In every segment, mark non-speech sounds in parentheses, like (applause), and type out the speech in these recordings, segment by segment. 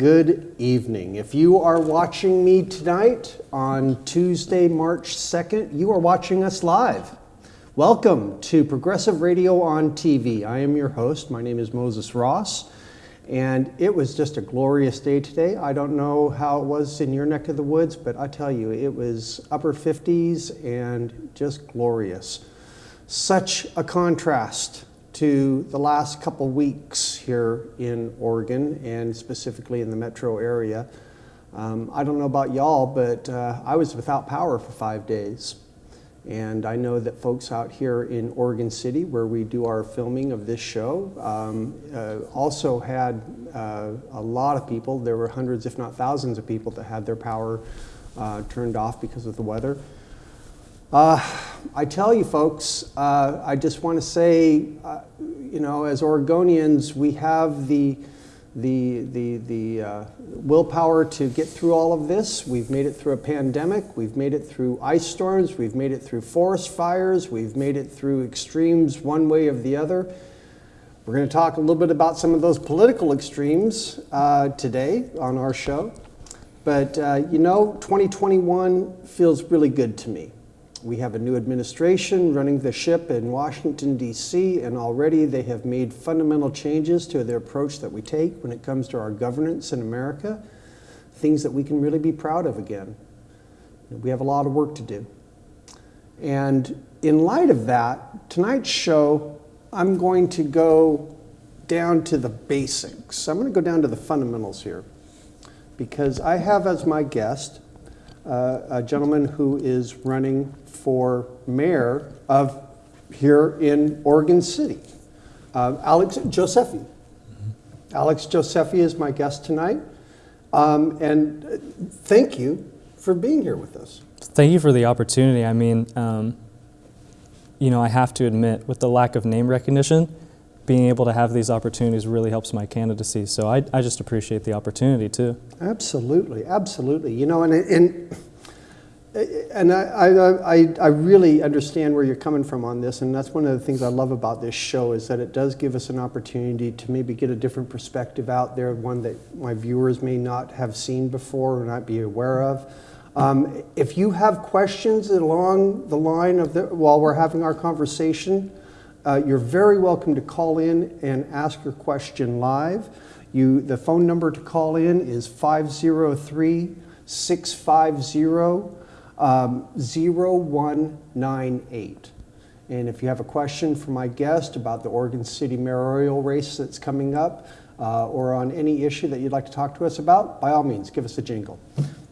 good evening. If you are watching me tonight on Tuesday, March 2nd, you are watching us live. Welcome to Progressive Radio on TV. I am your host. My name is Moses Ross, and it was just a glorious day today. I don't know how it was in your neck of the woods, but I tell you, it was upper 50s and just glorious. Such a contrast to the last couple weeks here in Oregon and specifically in the metro area. Um, I don't know about y'all, but uh, I was without power for five days. And I know that folks out here in Oregon City, where we do our filming of this show, um, uh, also had uh, a lot of people. There were hundreds, if not thousands, of people that had their power uh, turned off because of the weather. Uh, I tell you, folks, uh, I just want to say, uh, you know, as Oregonians, we have the the the the uh, willpower to get through all of this. We've made it through a pandemic. We've made it through ice storms. We've made it through forest fires. We've made it through extremes one way or the other. We're going to talk a little bit about some of those political extremes uh, today on our show. But uh, you know, 2021 feels really good to me. We have a new administration running the ship in Washington, D.C., and already they have made fundamental changes to the approach that we take when it comes to our governance in America, things that we can really be proud of again. We have a lot of work to do. And in light of that, tonight's show, I'm going to go down to the basics. I'm going to go down to the fundamentals here because I have as my guest uh, a gentleman who is running for mayor of here in Oregon City, uh, Alex Josephy. Mm-hmm. Alex Josephy is my guest tonight. Um, and uh, thank you for being here with us. Thank you for the opportunity. I mean, um, you know, I have to admit, with the lack of name recognition, being able to have these opportunities really helps my candidacy. So I, I just appreciate the opportunity too. Absolutely, absolutely. You know, and, and and I, I, I, really understand where you're coming from on this, and that's one of the things I love about this show is that it does give us an opportunity to maybe get a different perspective out there, one that my viewers may not have seen before or not be aware of. Um, if you have questions along the line of the, while we're having our conversation, uh, you're very welcome to call in and ask your question live. You, the phone number to call in is 503 650 um, 0198. And if you have a question for my guest about the Oregon City mayoral race that's coming up, uh, or on any issue that you'd like to talk to us about, by all means, give us a jingle.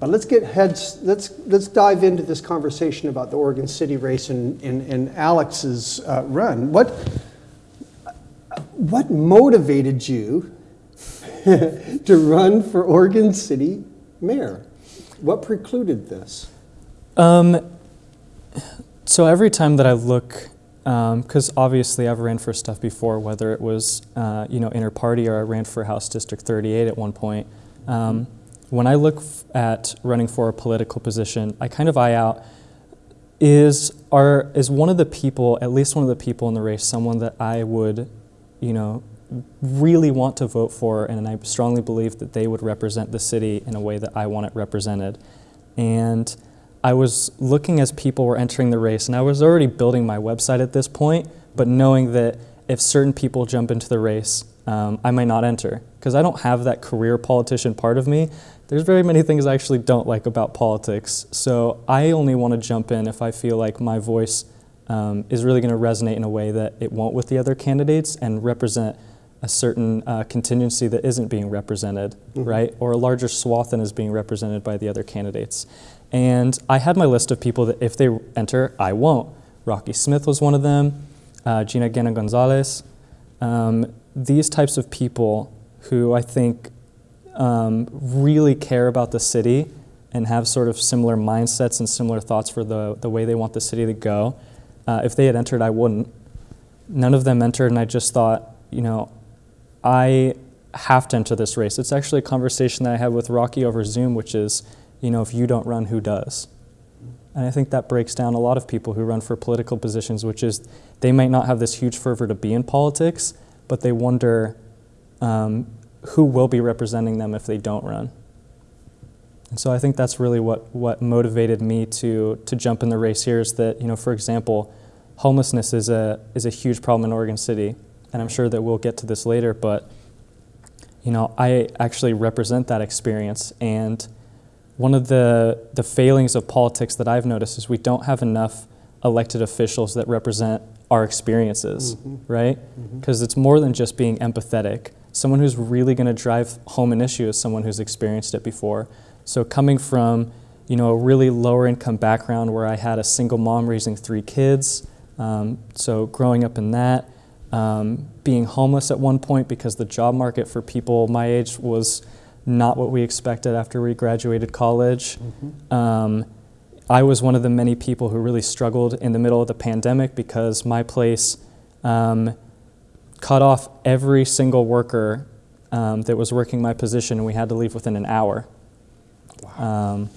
But let's get heads, let's, let's dive into this conversation about the Oregon City race and, and, and Alex's uh, run. What, what motivated you (laughs) to run for Oregon City mayor? What precluded this? Um, so every time that I look, because um, obviously I've ran for stuff before, whether it was uh, you know inter party or I ran for House District 38 at one point. Um, when I look at running for a political position, I kind of eye out is are is one of the people, at least one of the people in the race, someone that I would, you know, really want to vote for, and I strongly believe that they would represent the city in a way that I want it represented, and I was looking as people were entering the race, and I was already building my website at this point, but knowing that if certain people jump into the race, um, I might not enter because I don't have that career politician part of me. There's very many things I actually don't like about politics, so I only want to jump in if I feel like my voice um, is really going to resonate in a way that it won't with the other candidates and represent a certain uh, contingency that isn't being represented, mm -hmm. right? Or a larger swath than is being represented by the other candidates. And I had my list of people that if they enter, I won't. Rocky Smith was one of them, uh, Gina Gena Gonzalez. Um, these types of people who I think um, really care about the city and have sort of similar mindsets and similar thoughts for the, the way they want the city to go. Uh, if they had entered, I wouldn't. None of them entered, and I just thought, you know, I have to enter this race. It's actually a conversation that I had with Rocky over Zoom, which is, you know, if you don't run, who does? And I think that breaks down a lot of people who run for political positions, which is they might not have this huge fervor to be in politics, but they wonder, um, who will be representing them if they don't run. And so I think that's really what, what motivated me to, to jump in the race here is that, you know, for example, homelessness is a, is a huge problem in Oregon City. And I'm sure that we'll get to this later, but, you know, I actually represent that experience. And one of the, the failings of politics that I've noticed is we don't have enough elected officials that represent our experiences, Mm-hmm. right? Because it's more than just being empathetic. Someone who's really going to drive home an issue is someone who's experienced it before. So coming from, you know, a really lower income background where I had a single mom raising three kids, um, so growing up in that, um, being homeless at one point because the job market for people my age was not what we expected after we graduated college. Um, I was one of the many people who really struggled in the middle of the pandemic because my place um, cut off every single worker um, that was working my position, and we had to leave within an hour. Um,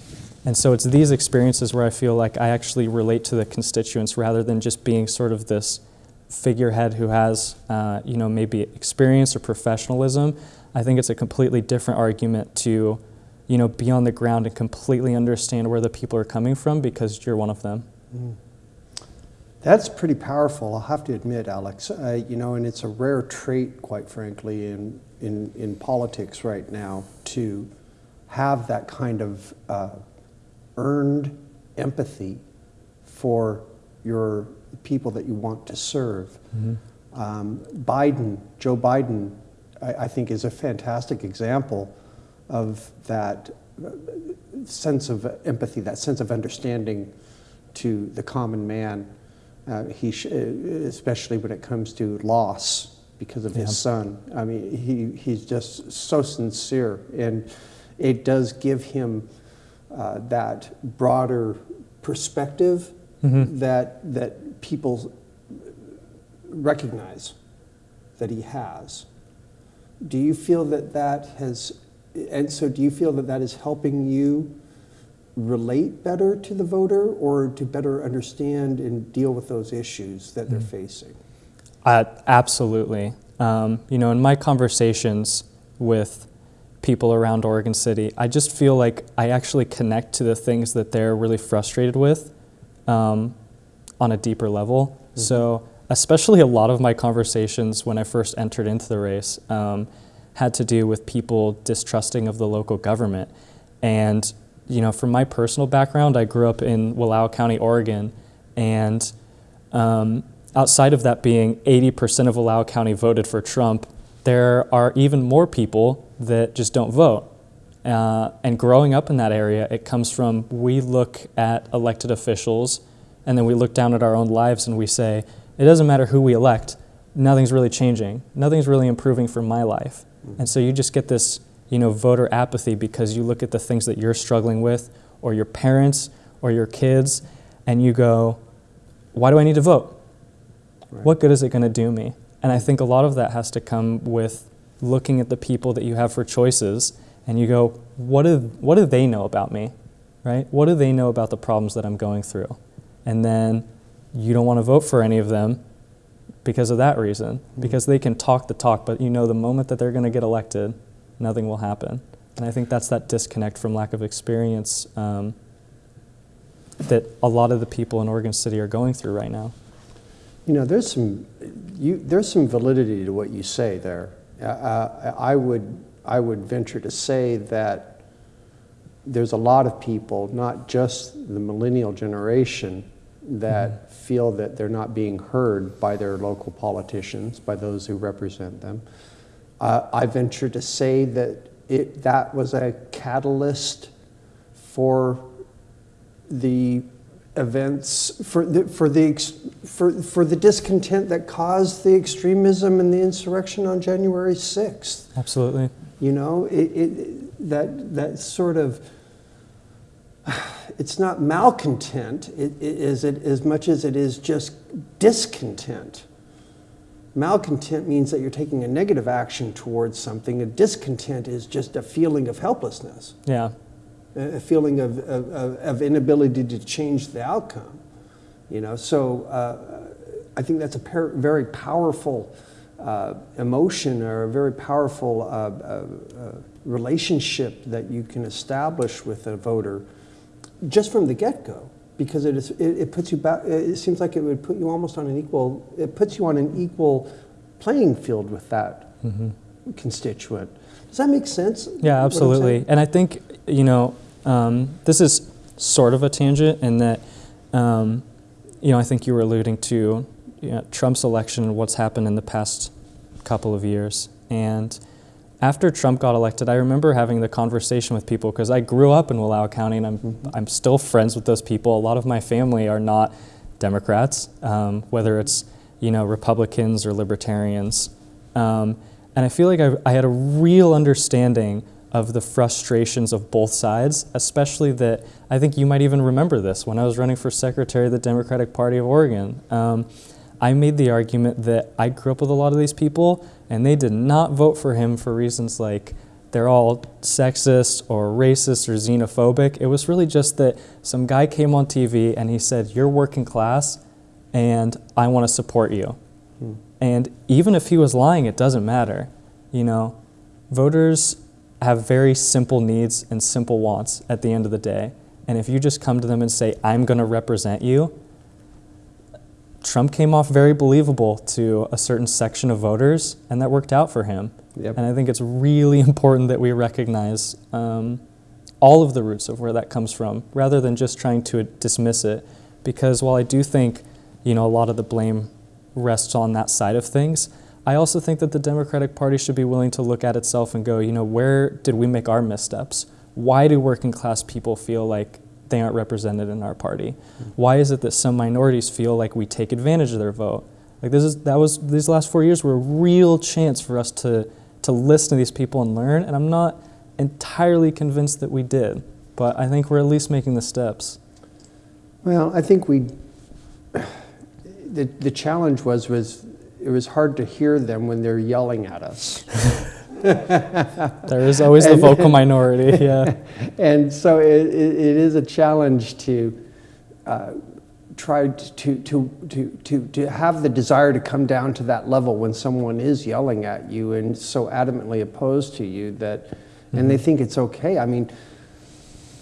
and so it's these experiences where I feel like I actually relate to the constituents rather than just being sort of this figurehead who has, uh, you know, maybe experience or professionalism. I think it's a completely different argument to, you know, be on the ground and completely understand where the people are coming from because you're one of them. That's pretty powerful, I'll have to admit, Alex. Uh, you know, and it's a rare trait, quite frankly, in, in, in politics right now to have that kind of uh, earned empathy for your people that you want to serve. Um, Biden, Joe Biden, I, I think is a fantastic example of that uh, sense of empathy, that sense of understanding to the common man. Uh, he, sh- especially when it comes to loss because of Yeah. his son. I mean, he, he's just so sincere, and it does give him uh, that broader perspective Mhm. that that people recognize that he has. Do you feel that that has, and so do you feel that that is helping you relate better to the voter or to better understand and deal with those issues that they're facing? Uh, absolutely. Um, you know, in my conversations with people around Oregon City, I just feel like I actually connect to the things that they're really frustrated with um, on a deeper level. So, especially a lot of my conversations when I first entered into the race um, had to do with people distrusting of the local government. And, you know, from my personal background, I grew up in Wallowa County, Oregon, and um, outside of that being 80% of Wallowa County voted for Trump, there are even more people that just don't vote. Uh, and growing up in that area, it comes from we look at elected officials and then we look down at our own lives and we say, it doesn't matter who we elect, nothing's really changing. Nothing's really improving for my life. Mm-hmm. And so you just get this, you know, voter apathy because you look at the things that you're struggling with or your parents or your kids and you go, why do I need to vote? Right. What good is it going to do me? And I think a lot of that has to come with looking at the people that you have for choices and you go, what do, what do they know about me? Right? What do they know about the problems that I'm going through? And then you don't want to vote for any of them because of that reason, because they can talk the talk, but you know the moment that they're going to get elected, nothing will happen. And I think that's that disconnect from lack of experience um, that a lot of the people in Oregon City are going through right now. You know, there's some, you, there's some validity to what you say there. Uh, I would, I would venture to say that there's a lot of people, not just the millennial generation, that feel that they're not being heard by their local politicians, by those who represent them. Uh, I venture to say that it, that was a catalyst for the events for the for the ex- for for the discontent that caused the extremism and the insurrection on January 6th. Absolutely. You know, it, it that that sort of it's not malcontent it, it is it as much as it is just discontent. Malcontent means that you're taking a negative action towards something. A discontent is just a feeling of helplessness Yeah. a feeling of, of, of- inability to change the outcome. You know, so uh, I think that's a very powerful uh, emotion or a very powerful uh, uh, uh, relationship that you can establish with a voter just from the get-go because it, is, it, it puts you back it seems like it would put you almost on an equal it puts you on an equal playing field with that constituent does that make sense Yeah, absolutely. And I think, you know, um, this is sort of a tangent in that, um, you know, I think you were alluding to you know, Trump's election and what's happened in the past couple of years. And after Trump got elected, I remember having the conversation with people because I grew up in Wallowa County and I'm, I'm still friends with those people. A lot of my family are not Democrats, um, whether it's, you know, Republicans or Libertarians. Um, and I feel like I, I had a real understanding of the frustrations of both sides, especially that I think you might even remember this when I was running for secretary of the Democratic Party of Oregon. Um, I made the argument that I grew up with a lot of these people and they did not vote for him for reasons like they're all sexist or racist or xenophobic. It was really just that some guy came on TV and he said, You're working class and I want to support you. Hmm. And even if he was lying, it doesn't matter. You know, voters have very simple needs and simple wants at the end of the day. And if you just come to them and say, I'm going to represent you, Trump came off very believable to a certain section of voters, and that worked out for him. Yep. And I think it's really (laughs) important that we recognize um, all of the roots of where that comes from, rather than just trying to dismiss it. Because while I do think, you know, a lot of the blame rests on that side of things, I also think that the Democratic Party should be willing to look at itself and go, you know, where did we make our missteps? Why do working class people feel like they aren't represented in our party? Why is it that some minorities feel like we take advantage of their vote? Like this is that was these last four years were a real chance for us to to listen to these people and learn, and I'm not entirely convinced that we did, but I think we're at least making the steps. Well, I think we, the, the challenge was, was it was hard to hear them when they're yelling at us. (laughs) (laughs) There is always the vocal minority, yeah. (laughs) and so it, it, it is a challenge to uh, try to, to, to, to, to have the desire to come down to that level when someone is yelling at you and so adamantly opposed to you that, and they think it's okay. I mean,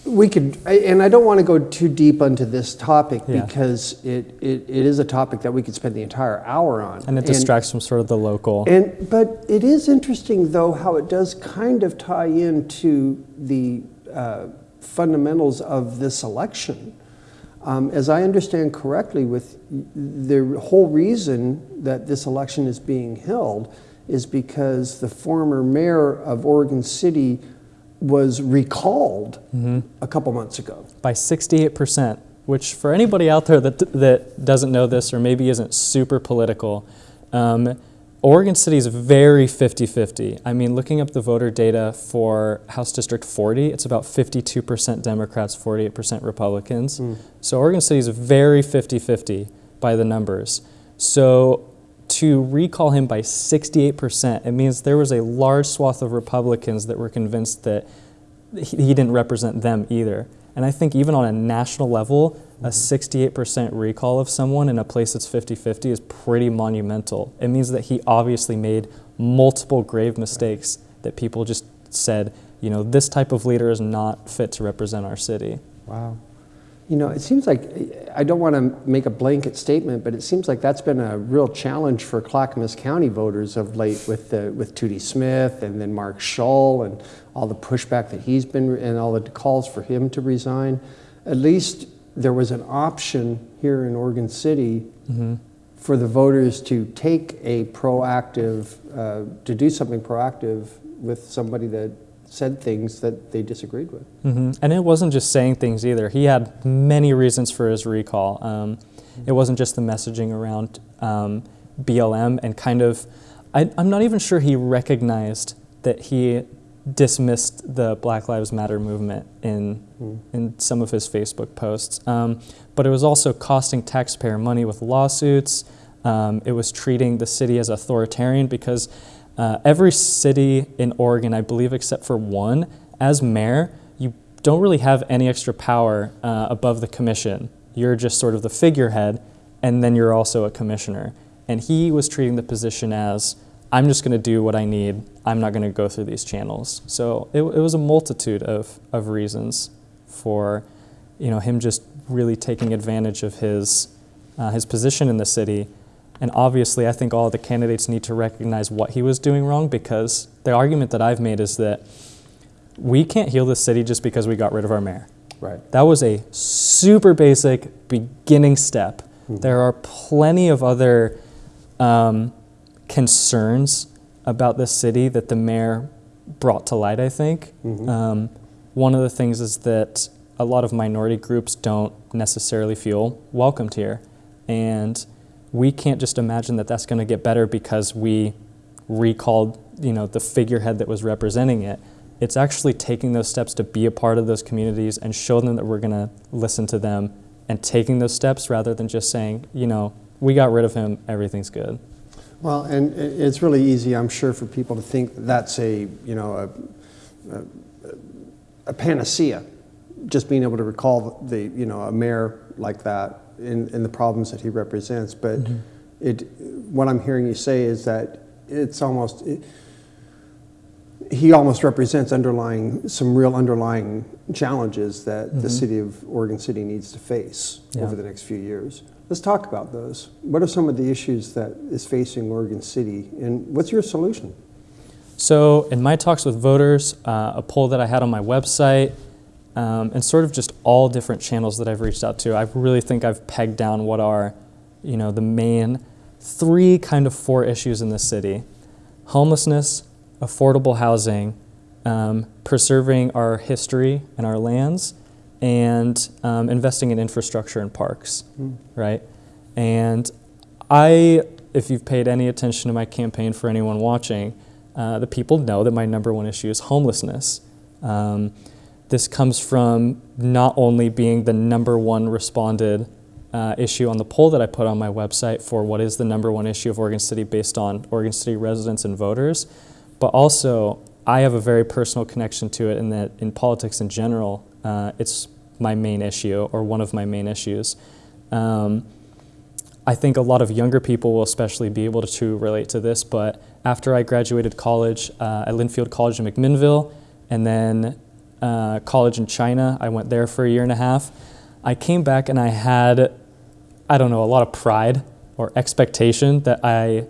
we could, and I don't want to go too deep into this topic Yeah. because it, it, it is a topic that we could spend the entire hour on. And it distracts from sort of the local. And but it is interesting though how it does kind of tie into the uh, fundamentals of this election. Um, as I understand correctly, with the whole reason that this election is being held is because the former mayor of Oregon City was recalled a couple months ago. by 68%, which for anybody out there that, that doesn't know this or maybe isn't super political, um, Oregon City is very 50 50. I mean, looking up the voter data for House District 40, it's about 52% Democrats, 48% Republicans. So Oregon City is very 50 50 by the numbers. So to recall him by 68%, it means there was a large swath of Republicans that were convinced that he, didn't represent them either. And I think even on a national level, a 68% recall of someone in a place that's 50 50 is pretty monumental. It means that he obviously made multiple grave mistakes that people just said, you know, this type of leader is not fit to represent our city. Wow. You know, it seems like, I don't want to make a blanket statement, but it seems like that's been a real challenge for Clackamas County voters of late with, the, with Tootie Smith and then Mark Shull and all the pushback that he's been, and all the calls for him to resign. At least there was an option here in Oregon City for the voters to take a proactive, uh, to do something proactive with somebody that said things that they disagreed with. hmm And it wasn't just saying things either. He had many reasons for his recall. Um, it wasn't just the messaging around um, BLM and kind of, I, I'm not even sure he recognized that he dismissed the Black Lives Matter movement in, in some of his Facebook posts. Um, but it was also costing taxpayer money with lawsuits. Um, it was treating the city as authoritarian because uh, every city in Oregon, I believe, except for one, as mayor, you don't really have any extra power uh, above the commission. You're just sort of the figurehead, and then you're also a commissioner. And he was treating the position as I'm just going to do what I need. I'm not going to go through these channels. So it, it was a multitude of, of reasons for, you know, him just really taking advantage of his, uh, his position in the city. And obviously, I think all the candidates need to recognize what he was doing wrong because the argument that I've made is that we can't heal this city just because we got rid of our mayor. Right. That was a super basic beginning step. There are plenty of other um, concerns about the city that the mayor brought to light, I think. Um, one of the things is that a lot of minority groups don't necessarily feel welcomed here. And we can't just imagine that that's going to get better because we recalled you know, the figurehead that was representing it. It's actually taking those steps to be a part of those communities and show them that we're going to listen to them and taking those steps rather than just saying, you know, we got rid of him, everything's good. Well, and it's really easy, I'm sure, for people to think that's a, you know, a, a, a panacea, just being able to recall the, you know, a mayor like that and, and the problems that he represents. But it, what I'm hearing you say is that it's almost, it, he almost represents underlying, some real underlying challenges that the city of Oregon City needs to face Yeah. over the next few years. Let's talk about those. What are some of the issues that is facing Oregon City, and what's your solution? So, in my talks with voters, uh, a poll that I had on my website, um, and sort of just all different channels that I've reached out to, I really think I've pegged down what are, you know, the main three kind of four issues in this city: homelessness, affordable housing, um, preserving our history and our lands, and um, investing in infrastructure and parks, right? And I, if you've paid any attention to my campaign for anyone watching, uh, the people know that my number one issue is homelessness. Um, this comes from not only being the number one responded uh, issue on the poll that I put on my website for what is the number one issue of Oregon City based on Oregon City residents and voters, but also I have a very personal connection to it in that in politics in general, uh, it's my main issue or one of my main issues. Um, I think a lot of younger people will especially be able to relate to this, but after I graduated college uh, at Linfield College in McMinnville and then uh, college in China, I went there for a year and a half. I came back and I had, I don't know, a lot of pride or expectation that I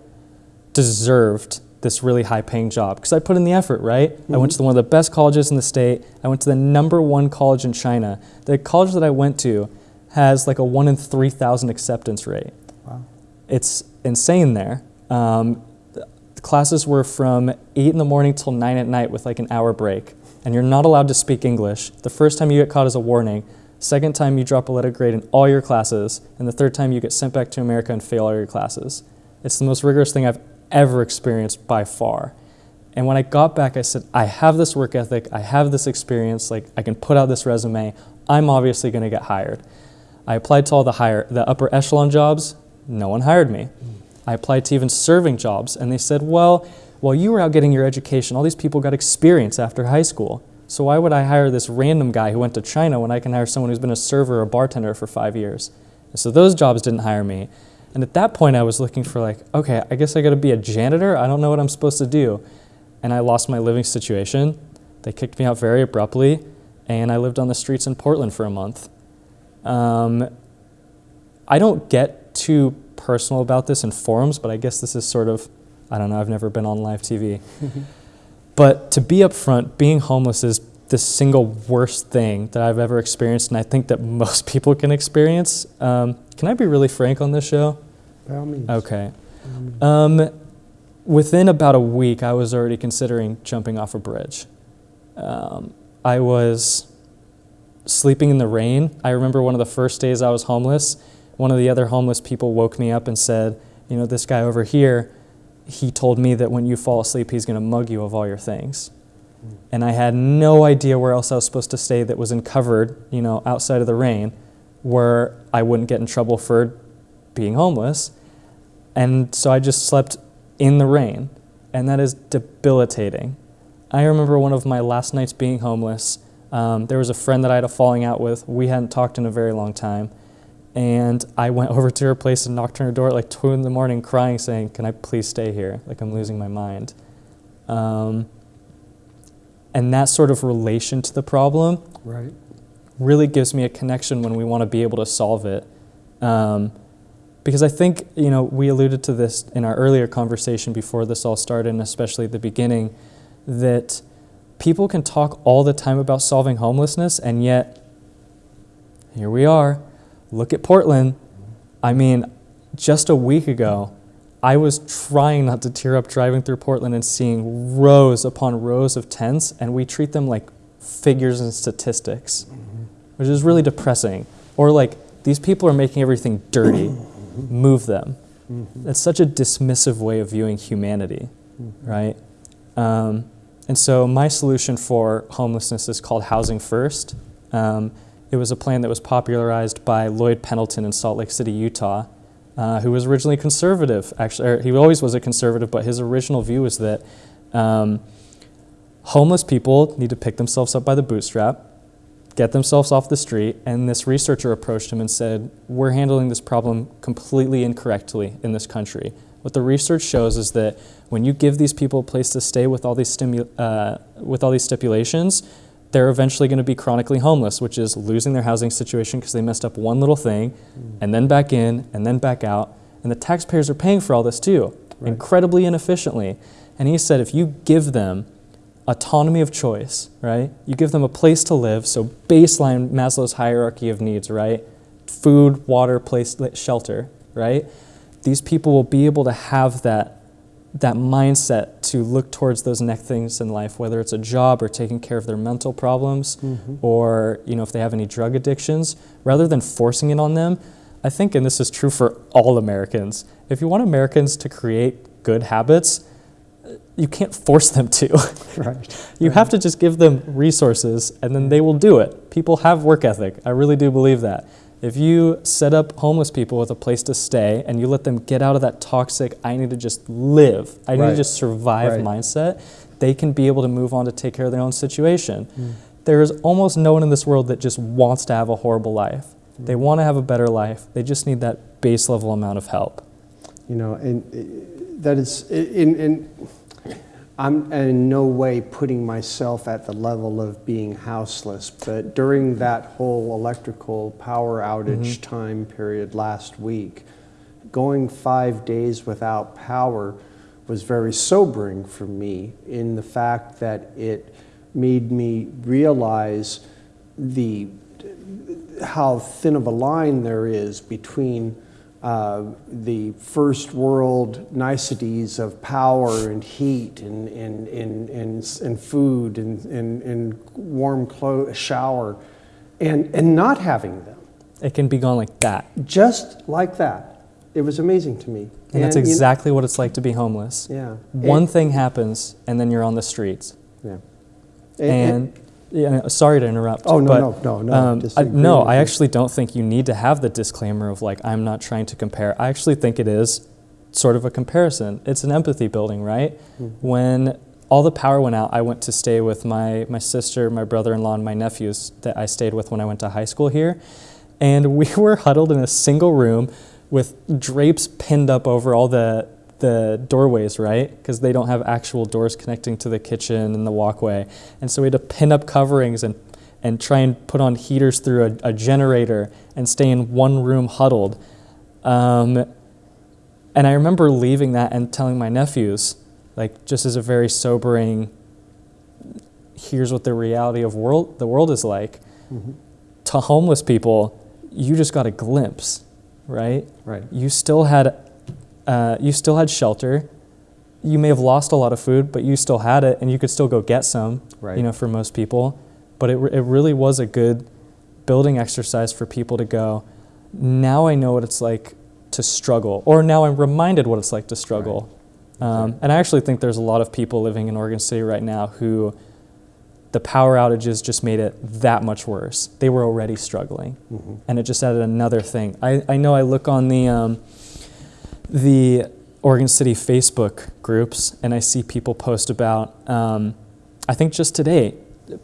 deserved this really high paying job because I put in the effort, right? I went to the, one of the best colleges in the state. I went to the number one college in China. The college that I went to has like a one in 3,000 acceptance rate. Wow. It's insane there. Um, the classes were from 8 in the morning till 9 at night with like an hour break. And you're not allowed to speak English. The first time you get caught is a warning. Second time you drop a letter grade in all your classes. And the third time you get sent back to America and fail all your classes. It's the most rigorous thing I've ever experienced by far. And when I got back, I said, I have this work ethic, I have this experience, like I can put out this resume. I'm obviously going to get hired. I applied to all the higher, the upper echelon jobs. No one hired me. I applied to even serving jobs, and they said, "Well, while you were out getting your education, all these people got experience after high school. So why would I hire this random guy who went to China when I can hire someone who's been a server or a bartender for five years?" And so those jobs didn't hire me. And at that point, I was looking for like, okay, I guess I got to be a janitor. I don't know what I'm supposed to do, and I lost my living situation. They kicked me out very abruptly, and I lived on the streets in Portland for a month. Um, I don't get too personal about this in forums, but I guess this is sort of, I don't know, I've never been on live TV. but to be upfront, being homeless is the single worst thing that I've ever experienced, and I think that (laughs) most people can experience. Um, can I be really frank on this show? By all means. Okay. Um, within about a week, I was already considering jumping off a bridge. Um, I was sleeping in the rain. I remember one of the first days I was homeless. One of the other homeless people woke me up and said, You know, this guy over here, he told me that when you fall asleep, he's going to mug you of all your things. And I had no idea where else I was supposed to stay that was uncovered, you know, outside of the rain, where I wouldn't get in trouble for being homeless. And so I just slept in the rain, and that is debilitating. I remember one of my last nights being homeless. Um, there was a friend that I had a falling out with. We hadn't talked in a very long time. And I went (laughs) over to her place and knocked on her door at like 2 in the morning, crying, saying, Can I please stay here? Like, I'm losing my mind. Um, and that sort of relation to the problem Right. really gives me a connection when we want to be able to solve it. Um, because I think, you know, we alluded to this in our earlier conversation before this all started, and especially at the beginning, that people can talk all the time about solving homelessness, and yet here we are. Look at Portland. I mean, just a week ago, I was trying not to tear up driving through Portland and seeing rows upon rows of tents, and we treat them like figures and statistics, which is really depressing. Or like, these people are making everything dirty, move them. That's such a dismissive way of viewing humanity, right? Um, and so, my solution for homelessness is called Housing First. Um, it was a plan that was popularized by Lloyd Pendleton in Salt Lake City, Utah, uh, who was originally conservative. Actually, he always was a conservative, but his original view was that um, homeless people need to pick themselves up by the bootstrap, get themselves off the street. And this researcher approached him and said, We're handling this problem completely incorrectly in this country. What the research shows is that when you give these people a place to stay with all these, uh, with all these stipulations, they're eventually going to be chronically homeless, which is losing their housing situation because they messed up one little thing, mm. and then back in, and then back out. And the taxpayers are paying for all this too, Right. incredibly inefficiently. And he said if you give them autonomy of choice, right? You give them a place to live, so baseline Maslow's hierarchy of needs, right? Food, water, place, shelter, right? These people will be able to have that that mindset to look towards those next things in life, whether it's a job or taking care of their mental problems, mm-hmm. or you know if they have any drug addictions, rather than forcing it on them. I think, and this is true for all Americans, if you want Americans to create good habits, you can't force them to. (laughs) Right. You have to just give them resources and then they will do it. People have work ethic. I really do believe that. If you set up homeless people with a place to stay and you let them get out of that toxic, I need to just live, I need Right. to just survive Right. mindset, they can be able to move on to take care of their own situation. Mm. There is almost no one in this world that just wants to have a horrible life. They Mm. want to have a better life. They just need that base level amount of help. You know, and uh, that is, in, in, I'm in no way putting myself at the level of being houseless, but during that whole electrical power outage mm-hmm. time period last week, going five days without power was very sobering for me in the fact that it made me realize the how thin of a line there is between uh, the first world niceties of power and heat and, and, and, and, and food and, and, and warm shower and, and not having them. It can be gone like that. Just like that. It was amazing to me. And that's you- exactly what it's like to be homeless. yeah. One And- thing happens, and then you're on the streets. yeah. And, yeah, sorry to interrupt. Oh, no, but, no, no, no, um, I, no, I actually don't think you need to have the disclaimer of like, I'm not trying to compare. I actually think it is sort of a comparison. It's an empathy building, right? Mm-hmm. When all the power went out, I went to stay with my, my sister, my brother in law, and my nephews that I stayed with when I went to high school here. And we (laughs) were huddled in a single room with drapes pinned up over all the, the doorways, right? Because they don't have actual doors connecting to the kitchen and the walkway. And so we had to pin up coverings and, and try and put on heaters through a, a generator and stay in one room huddled. Um, and I remember leaving that and telling my nephews, like, just as a very sobering, here's what the reality of world the world is like. Mhm. To homeless people, you just got a glimpse, right? Right. You still had, uh, you still had shelter. You may have lost a lot of food, but you still had it, and you could still go get some. Right. You know, for most people, but it it really was a good building exercise for people to go. Now I know what it's like to struggle, or now I'm reminded what it's like to struggle. Um, and I actually think there's a lot of people living in Oregon City right now who the power outages just made it that much worse. They were already struggling, Mhm. and it just added another thing. I, I know I look on the um, the Oregon City Facebook groups, and I see people post about. Um, I think just today,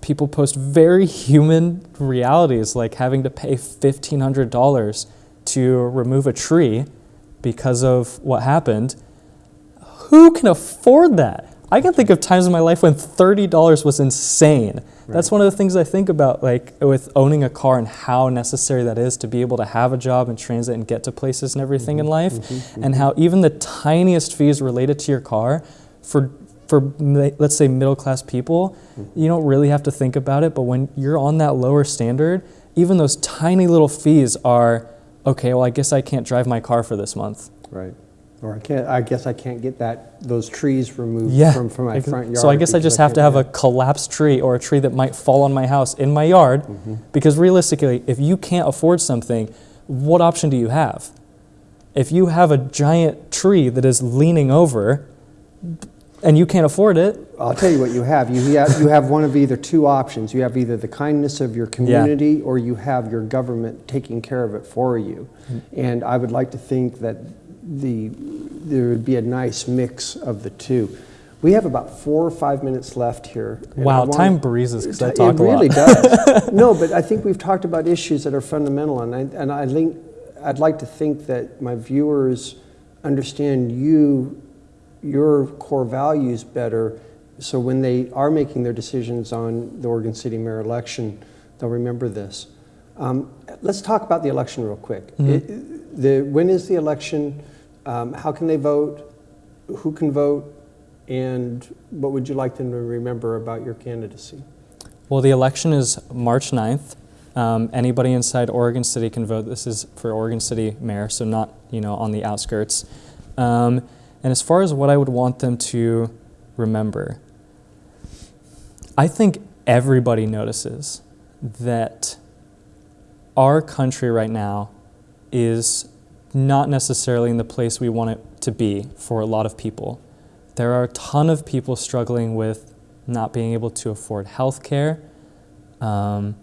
people post very human realities, like having to pay fifteen hundred dollars to remove a tree because of what happened, who can afford that? I can think of times in my life when $30 was insane. That's one of the things I think about, like with owning a car and how necessary that is to be able to have a job and transit and get to places and everything in mm-hmm. life, mm-hmm. Mm-hmm. and how even the tiniest fees related to your car, for for let's say middle class people, you don't really have to think about it. But when you're on that lower standard, even those tiny little fees are okay. Well, I guess I can't drive my car for this month. Right. Or I can't, I guess I can't get that, those trees removed Yeah. from, from my front yard. So I guess I just have to have a collapsed tree or a tree that might fall on my house in my yard. Mm-hmm. Because realistically, if you can't afford something, what option do you have? If you have a giant tree that is leaning over and you can't afford it. I'll tell you what you have. You have, you have one of either two options. You have either the kindness of your community yeah. or you have your government taking care of it for you. Mm. And I would like to think that the, there would be a nice mix of the two. We have about four or five minutes left here. wow, time breezes because I It talk a lot. really does. (laughs) no, but I think we've talked about issues that are fundamental, and I, and I think I'd like to think that my viewers understand you, your core values better, so when they are making their decisions on the Oregon City mayor election, they'll remember this. Um, let's talk about the election real quick. It, the, when is the election? Um, how can they vote? Who can vote? And what would you like them to remember about your candidacy? Well, the election is March 9th. Um, anybody inside Oregon City can vote. This is for Oregon City mayor, so not you know on the outskirts. Um, and as far as what I would want them to remember, I think everybody notices that our country right now is not necessarily in the place we want it to be for a lot of people. There are a ton of people struggling with not being able to afford health care, um,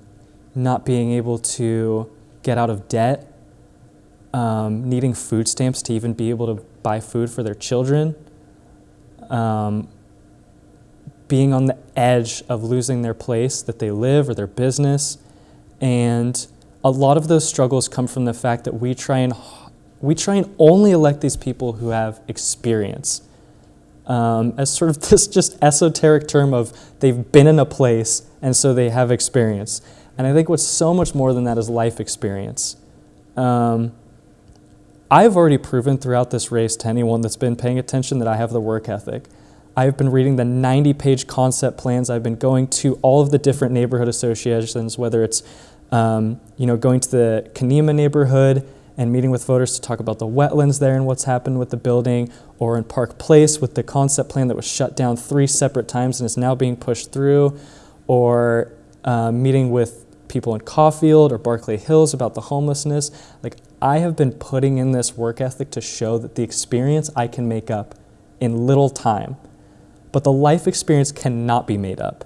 not being able to get out of debt, um, needing food stamps to even be able to buy food for their children, um, being on the edge of losing their place that they live or their business. And a lot of those struggles come from the fact that we try and we try and only elect these people who have experience. Um, as sort of (laughs) this just esoteric term of they've been in a place and so they have experience. And I think what's so much more than that is life experience. Um, I've already proven throughout this race to anyone that's been paying attention that I have the work ethic. I've been reading the 90 page concept plans. I've been going to all of the different neighborhood associations, whether it's um, you know, going to the Canemah neighborhood and meeting with voters to talk about the wetlands there and what's happened with the building, or in Park Place with the concept plan that was shut down three separate times and is now being pushed through, or uh, meeting with people in Caufield or Barclay Hills about the homelessness. Like, I have been putting in this work ethic to show that the experience I can make up in little time, but the life experience cannot be made up.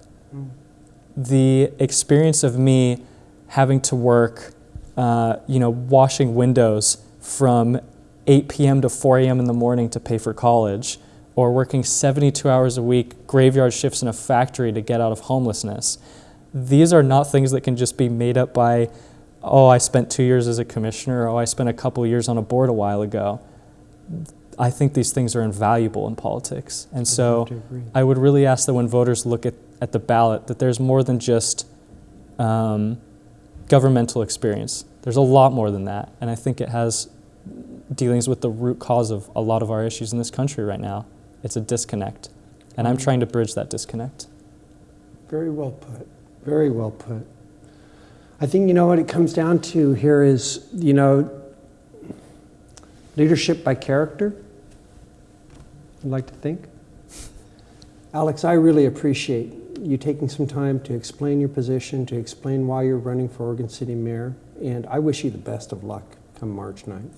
The experience of me having to work, uh, you know, washing windows from 8 p.m. to 4 a.m. in the morning to pay for college, or working 72 hours a week, graveyard shifts in a factory to get out of homelessness. These are not things that can just be made up by, oh, I spent two years as a commissioner, or oh, I spent a couple years on a board a while ago. I think these things are invaluable in politics. And so to. I would really ask that when voters look at, at the ballot, that there's more than just um, governmental experience. There's a lot more than that. And I think it has dealings with the root cause of a lot of our issues in this country right now. It's a disconnect. And I'm mm. trying to bridge that disconnect. Very well put. Very well put. I think, you know, what it comes down to here is, you know, leadership by character. I'd like to think. Alex, I really appreciate you taking some time to explain your position, to explain why you're running for Oregon City Mayor, and I wish you the best of luck come March 9th.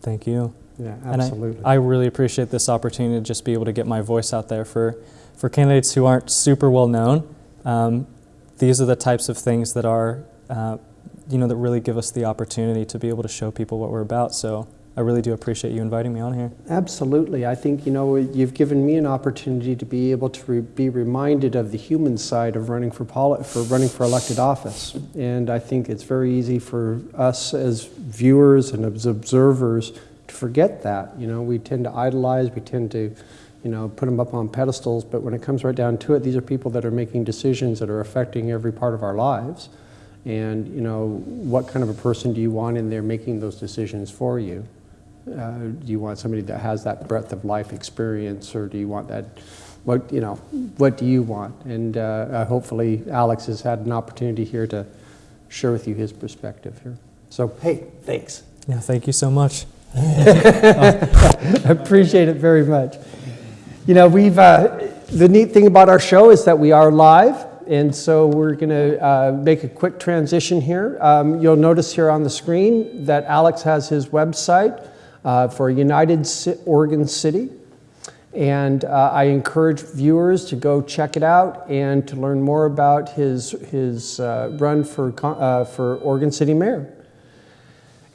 Thank you. Yeah, And I- absolutely. I, really appreciate this opportunity to just be able to get my voice out there for, for candidates who aren't super well known. Um, these are the types of things that are, uh, you know, that really give us the opportunity to be able to show people what we're about. So I really do appreciate you inviting me on here. Absolutely. I think, you know, you've given me an opportunity to be able to re- be reminded of the human side of running for, for running for elected office. And I think it's very easy for us as viewers and as observers to forget that. You know, we tend to idolize, we tend to, you know, put them up on pedestals, but when it comes right down to it, these are people that are making decisions that are affecting every part of our lives. And, you know, what kind of a person do you want in there making those decisions for you? Uh, do you want somebody that has that breadth of life experience, or do you want that? What you know? What do you want? And uh, uh, hopefully, Alex has had an opportunity here to share with you his perspective here. So, hey, thanks. Yeah, thank you so much. I (laughs) appreciate it very much. You know, we've uh, the neat thing about our show is that we are live, and so we're going to uh, make a quick transition here. Um, you'll notice here on the screen that Alex has his website uh, for United Oregon City. And uh, I encourage viewers to go check it out and to learn more about his, his uh, run for, uh, for Oregon City Mayor.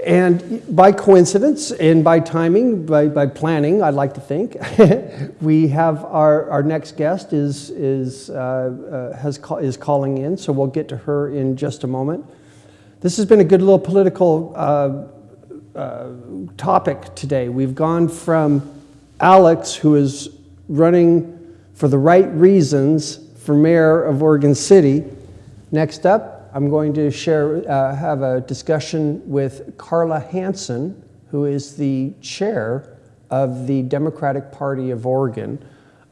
And by coincidence and by timing, by, by planning, I'd like to think, (laughs) we have our, our next guest is, is, uh, uh, has call, is calling in, so we'll get to her in just a moment. This has been a good little political uh, uh, topic today. We've gone from Alex, who is running for the right reasons for mayor of Oregon City. Next up, I'm going to share, uh, have a discussion with Carla Hanson, who is the chair of the Democratic Party of Oregon.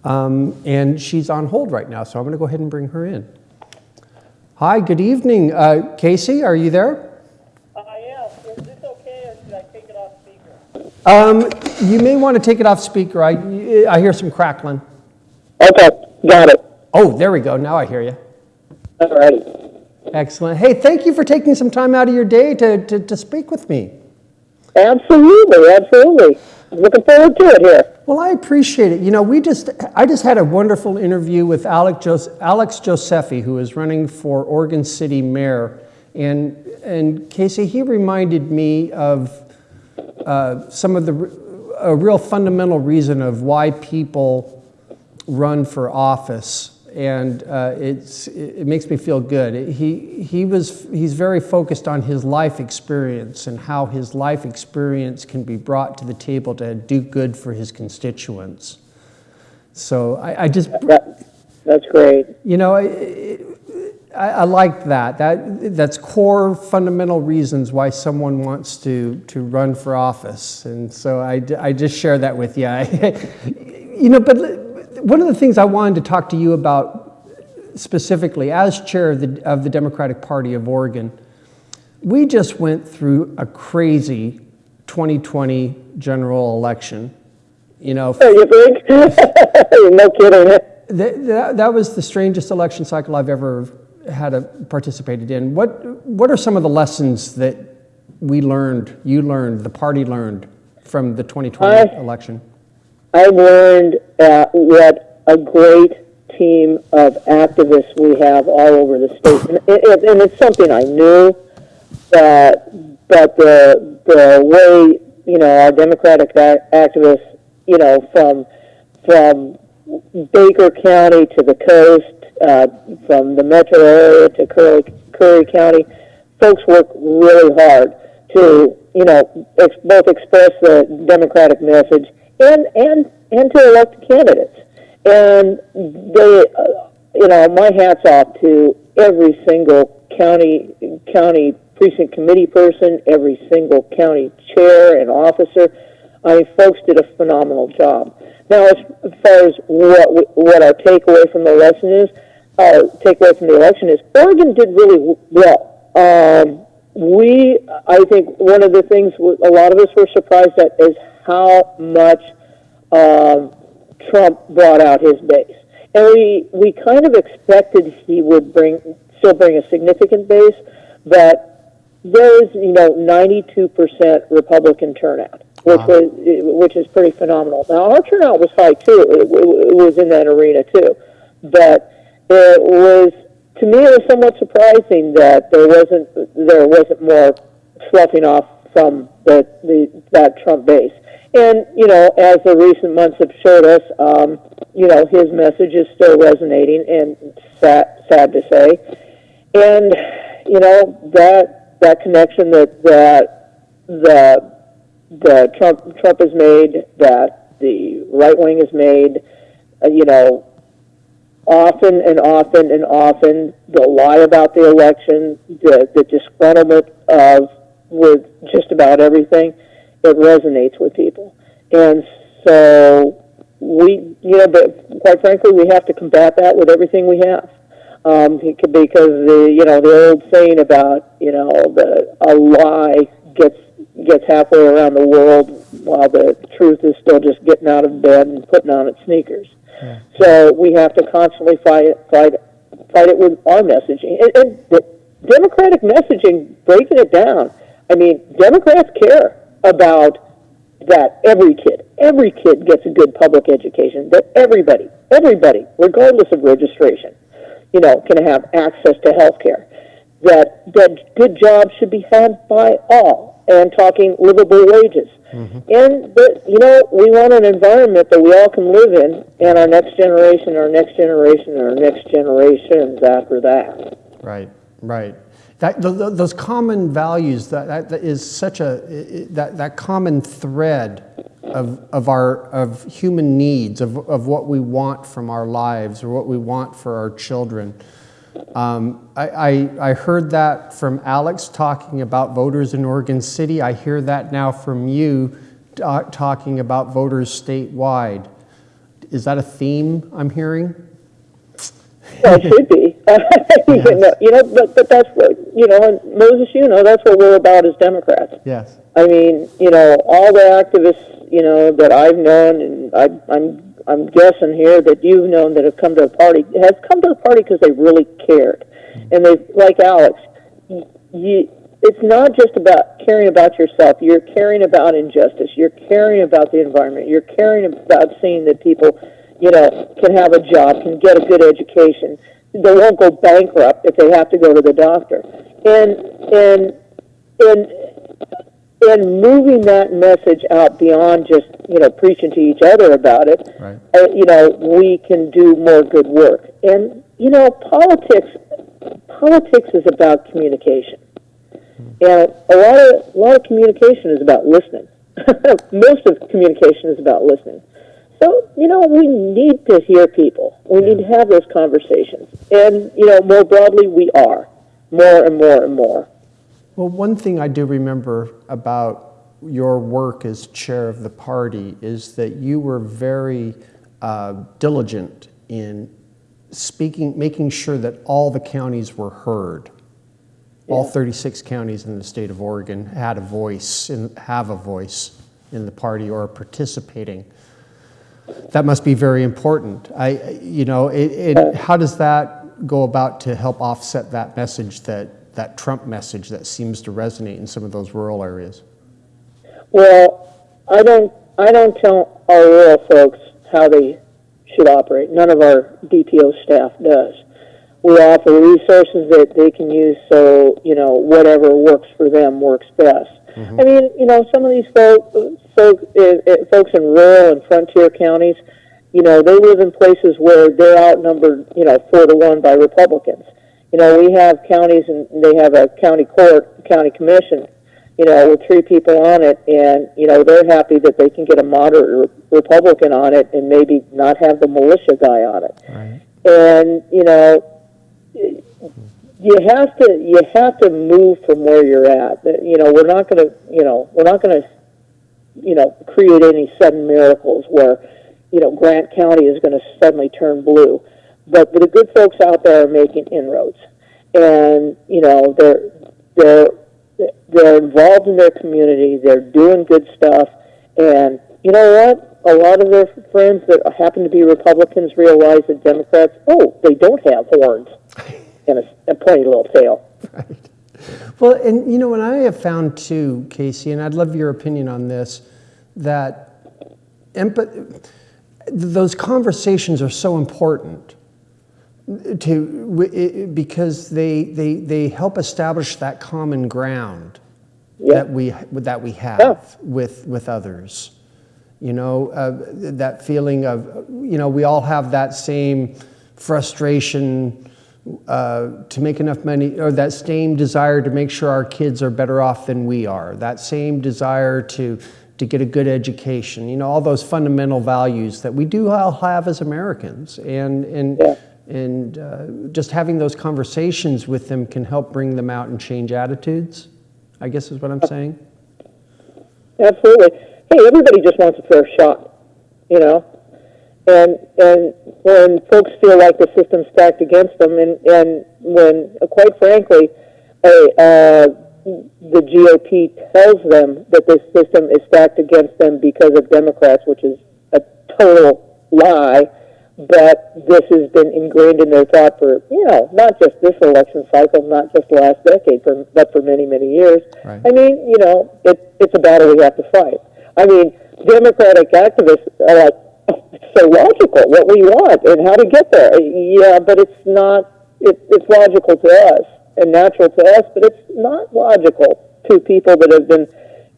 Um, and she's on hold right now, so I'm going to go ahead and bring her in. Hi, good evening. Uh, Casey, are you there? I am. Is this okay, or should I take it off speaker? Um, you may want to take it off speaker. I, I hear some crackling. Okay, got it. Oh, there we go. Now I hear you. All righty. Excellent. Hey, thank you for taking some time out of your day to, to, to speak with me. Absolutely, absolutely. Looking forward to it here. Well, I appreciate it. You know, we just, I just had a wonderful interview with Alex, Jos- Alex Josephi, who is running for Oregon City Mayor. And, and Casey, he reminded me of uh, some of the, a real fundamental reason of why people run for office. And uh, it's, it makes me feel good. He, he was, he's very focused on his life experience and how his life experience can be brought to the table to do good for his constituents. So I, I just, That, that's great. you know, I, I, I like that. That that's core fundamental reasons why someone wants to to run for office, and so I, I just share that with you. (laughs) you know, but one of the things I wanted to talk to you about specifically, as chair of the of the Democratic Party of Oregon, we just went through a crazy 2020 general election. You know, You think? (laughs) no kidding. that, that, that was the strangest election cycle I've ever had a, participated in. What, what are some of the lessons that we learned, you learned, the party learned from the 2020 I- election? I learned uh, what a great team of activists we have all over the state, and, it, and it's something I knew, but but the the way you know our Democratic activists, you know, from from Baker County to the coast, uh, from the metro area to Curry, Curry County, folks work really hard to, you know, ex- both express the Democratic message and and and to elect candidates. And they, uh, you know, my hats off to every single county county precinct committee person, every single county chair and officer. I mean, folks did a phenomenal job. Now, as far as what we, what our takeaway from the election is, uh, takeaway from the election is Oregon did really well. Um, we, I think, one of the things a lot of us were surprised at is how much um, Trump brought out his base, and we we kind of expected he would bring still bring a significant base, but there is you know 92% Republican turnout, which Wow. was which is pretty phenomenal. Now our turnout was high too; it, it, it was in that arena too, but it was to me it was somewhat surprising that there wasn't there wasn't more sloughing off from the, the that Trump base. And you know, as the recent months have showed us, um, you know, his message is still resonating, and sad, sad to say. And you know that that connection that that the the Trump Trump has made, that the right wing has made, uh, you know, often and often and often they'll lie about the election, the, the disgruntlement of with just about everything. It resonates with people, and so we, you know, but quite frankly, we have to combat that with everything we have. Um, because the you know the old saying about you know the a lie gets gets halfway around the world while the truth is still just getting out of bed and putting on its sneakers. So we have to constantly fight it, fight, fight it with our messaging. And, and the Democratic messaging, breaking it down. I mean, Democrats care about that every kid, every kid gets a good public education. That everybody, everybody, regardless of registration, you know, can have access to health care. That that good jobs should be had by all, and talking livable wages. Mm-hmm. And but you know, we want an environment that we all can live in, and our next generation, our next generation, our next generations after that. Right, right. That, those common values, that, that, that is such a, that, that common thread of, of, our, of human needs, of, of what we want from our lives or what we want for our children. Um, I, I, I, heard that from Alex talking about voters in Oregon City. I hear that now from you uh, talking about voters statewide. Is that a theme I'm hearing? Well, it should be. (laughs) (laughs) yes. you, know, you know, but, but that's what, you know, and Moses, you know, that's what we're about as Democrats. Yes. I mean, you know, all the activists, you know, that I've known, and I, I'm I'm guessing here that you've known that have come to the party has come to the party because they really cared, and they like Alex. You, it's not just about caring about yourself. You're caring about injustice. You're caring about the environment. You're caring about seeing that people, you know, can have a job, can get a good education. They won't go bankrupt if they have to go to the doctor. And and and and moving that message out beyond just you know preaching to each other about it, right. uh, you know, we can do more good work. And you know, politics politics is about communication, and a lot of a lot of communication is about listening. (laughs) Most of communication is about listening. So you know, we need to hear people. We yeah. need to have those conversations, and you know, more broadly, we are more and more and more. Well, one thing I do remember about your work as chair of the party is that you were very uh, diligent in speaking, making sure that all the counties were heard. Yeah. All 36 counties in the state of Oregon had a voice and have a voice in the party or are participating. That must be very important. I, you know, it, it, how does that go about to help offset that message that that Trump message that seems to resonate in some of those rural areas? Well, I don't, I don't tell our rural folks how they should operate. None of our DPO staff does. We offer resources that they can use so, you know, whatever works for them works best. Mm-hmm. I mean, you know, some of these folk, folk, uh, folks in rural and frontier counties, you know, they live in places where they're outnumbered, you know, four to one by Republicans you know, we have counties and they have a county court, county commission, you know, with three people on it, and you know they're happy that they can get a moderate Republican on it and maybe not have the militia guy on it. Right. And you know, you have to you have to move from where you're at. You know, we're not going to you know we're not going to you know create any sudden miracles where you know Grant County is going to suddenly turn blue but the good folks out there are making inroads, and you know they're they're they're involved in their community. They're doing good stuff, and you know what? A lot of their friends that happen to be Republicans realize that Democrats, oh, they don't have horns (laughs) and a, a pointy little tail. Right. Well, and you know what I have found too, Casey, and I'd love your opinion on this, that empathy, those conversations are so important to because they, they, they help establish that common ground Yeah. that we that we have with with others. You know, uh, that feeling of, you know, we all have that same frustration uh, to make enough money, or that same desire to make sure our kids are better off than we are. That same desire to to get a good education. You know, all those fundamental values that we do all have as Americans, and and. Yeah. And uh, just having those conversations with them can help bring them out and change attitudes, I guess is what I'm saying. Absolutely. Hey, everybody just wants a fair shot, you know. And and when folks feel like the system's stacked against them, and and when, uh, quite frankly, a, uh, the GOP tells them that this system is stacked against them because of Democrats, which is a total lie. But this has been ingrained in their thought for you know not just this election cycle, not just the last decade, for, but for many many years. Right. I mean, you know, it, it's a battle we have to fight. I mean, Democratic activists are like, "Oh, it's (laughs) so logical what we want and how to get there. Yeah, but it's not. It, it's logical to us and natural to us, but it's not logical to people that have been,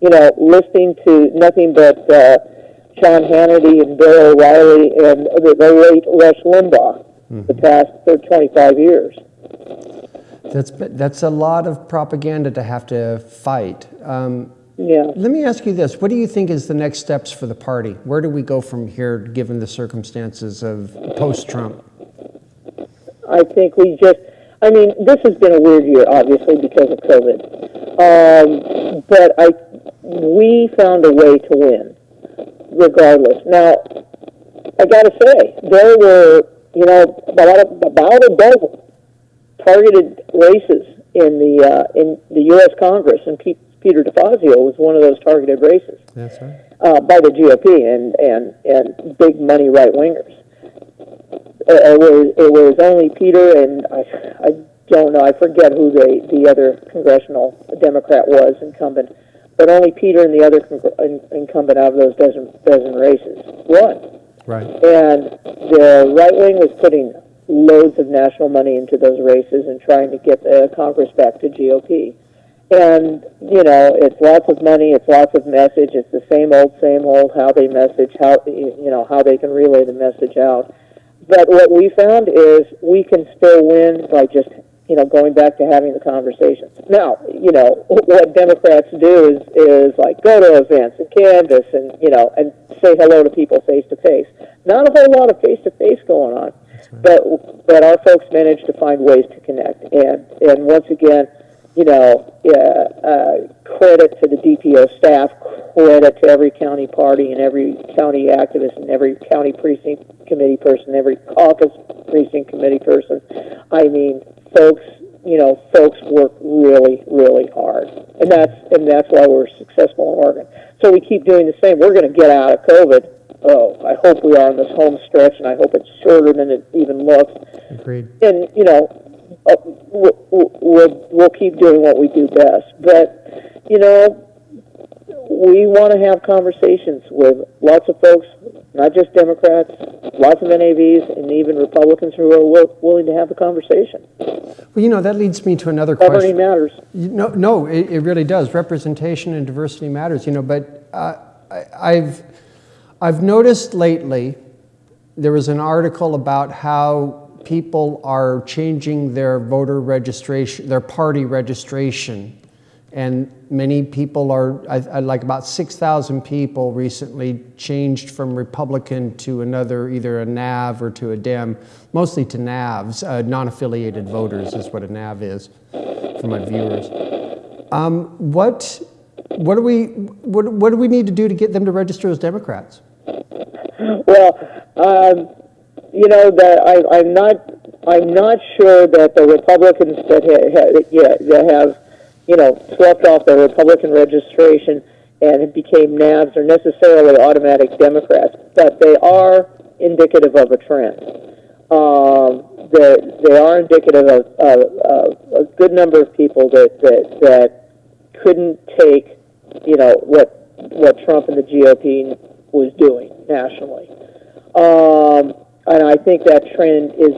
you know, listening to nothing but uh, Sean Hannity and Bill O'Reilly and the, late Rush Limbaugh the past uh, 25 years. That's that's a lot of propaganda to have to fight. Um, Yeah. let me ask you this: What do you think is the next steps for the party? Where do we go from here, given the circumstances of post-Trump? I think we just, I mean, this has been a weird year, obviously, because of COVID. Um, but I, we found a way to win, regardless. Now, I got to say, there were, you know, about a, about a dozen targeted races in the uh, in the U.S. Congress, and Pete, Peter DeFazio was one of those targeted races That's right. uh, by the GOP and and and big money right wingers. It was it was only Peter and I I don't know I forget who the the other congressional Democrat was incumbent, but only Peter and the other in, incumbent out of those dozen dozen races won. Right. And the right wing was putting loads of national money into those races and trying to get the Congress back to GOP. And, you know, it's lots of money, it's lots of message, it's the same old, same old, how they message, how, you know, how they can relay the message out. But what we found is we can still win by just, you know, going back to having the conversations. Now, you know, what Democrats do is, is like go to events and canvass and, you know, and say hello to people face to face. Not a whole lot of face to face going on. But, but our folks manage to find ways to connect. And, and once again, you know, uh, uh, credit to the DPO staff, credit to every county party and every county activist and every county precinct committee person, every caucus precinct committee person. I mean, folks, you know, folks work really, really hard, and that's and that's why we're successful in Oregon. So we keep doing the same. We're going to get out of COVID. Oh, I hope we are on this home stretch, and I hope it's shorter than it even looks Agreed. and you know, uh, we'll, we'll we'll keep doing what we do best. But you know, we want to have conversations with lots of folks, not just Democrats, lots of NAVs, and even Republicans who are wi- willing to have the conversation. Well, you know, that leads me to another Governing question. matters. You- No, no, it, it really does. Representation and diversity matters, you know, but uh, I, I've, I've noticed lately, there was an article about how people are changing their voter registration, their party registration. And many people are, I, I like about 6,000 people recently changed from Republican to another, either a NAV or to a Dem, mostly to NAVs, uh, non-affiliated voters is what a NAV is for my viewers. Um, what, what do we, what, what do we need to do to get them to register as Democrats? Well, um, you know that I, I'm not. I'm not sure that the Republicans that ha, ha, yeah, that have, you know, swept off their Republican registration and became NAVs are necessarily automatic Democrats, but they are indicative of a trend. Um, they they are indicative of, of, of a good number of people that that that couldn't take, you know, what what Trump and the GOP was doing nationally. Um, and I think that trend is,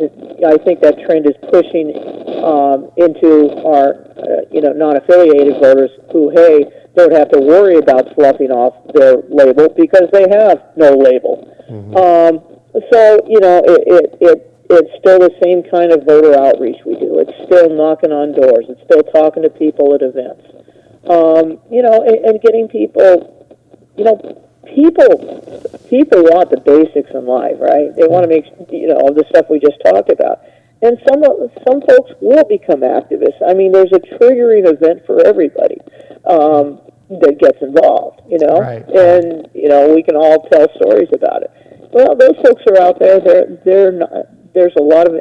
I think that trend is pushing um, into our, uh, you know, non-affiliated voters who, hey, don't have to worry about sloughing off their label because they have no label. Um, so, you know, it, it, it, it's still the same kind of voter outreach we do. It's still knocking on doors. It's still talking to people at events. Um, you know, and, and getting people, you know, people, people want the basics in life, right? They want to make, you know, all the stuff we just talked about. And some of- some folks will become activists. I mean, there's a triggering event for everybody um, that gets involved, you know. Right. And you know, we can all tell stories about it. Well, those folks are out there. They're they're not, there's a lot of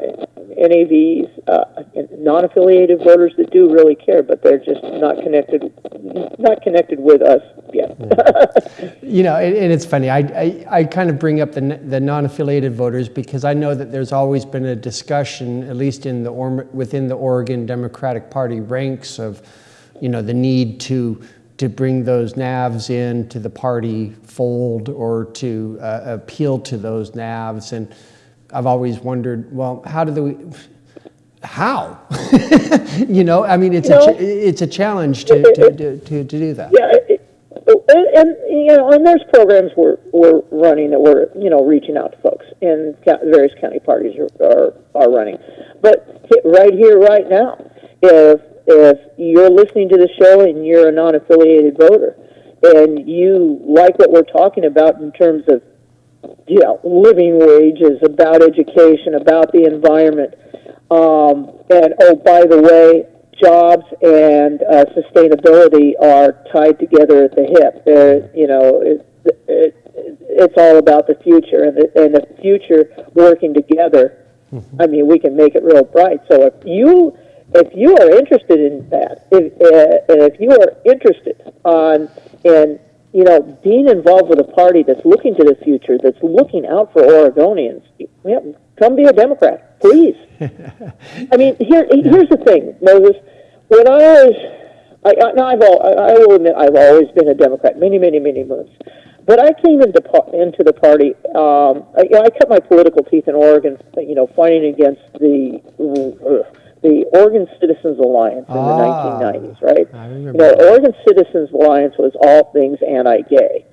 NAVs, uh, non-affiliated voters that do really care, but they're just not connected, not connected with us yet. You know, and, and it's funny. I, I, I kind of bring up the, the non-affiliated voters because I know that there's always been a discussion, at least in the within the Oregon Democratic Party ranks, of, you know, the need to to bring those navs in to the party fold or to uh, appeal to those navs. And I've always wondered, well, how do we? How? (laughs) you know, I mean, it's a ch- it's a challenge to, to, to, to, to do that. Yeah, it, and, you know, and there's programs we're we're running that we're you know reaching out to folks, and various county parties are are, are running. But right here, right now, if if you're listening to the show and you're a non-affiliated voter, and you like what we're talking about in terms of you know, living wages, about education, about the environment. Um, and oh, by the way, jobs and uh, sustainability are tied together at the hip. They're, you know, it, it, it's all about the future, and the, and the future working together. I mean, we can make it real bright. So if you if you are interested in that, if uh, if you are interested on in you know, being involved with a party that's looking to the future, that's looking out for Oregonians, yeah, come be a Democrat, please. (laughs) I mean, here, here's the thing, Moses. When I was, I, I, now I've all, I, I will admit, I've always been a Democrat, many, many, many moons. But I came into into the party. Um, I, you know, I cut my political teeth in Oregon, you know, fighting against the uh, the Oregon Citizens Alliance in Ah, the 1990s, right? I You remember. know, Oregon Citizens Alliance was all things anti-gay.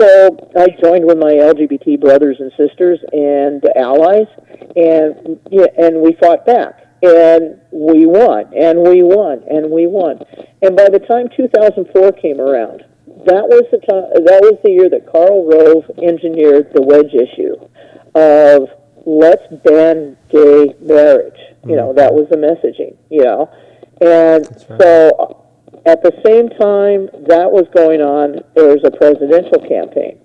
So I joined with my LGBT brothers and sisters and allies, and yeah, and we fought back, and we won, and we won, and we won. And by the time 2004 came around, that was the time, that was the year that Karl Rove engineered the wedge issue of let's ban gay marriage. You know, that was the messaging. You know, and right. so at the same time that was going on, there was a presidential campaign.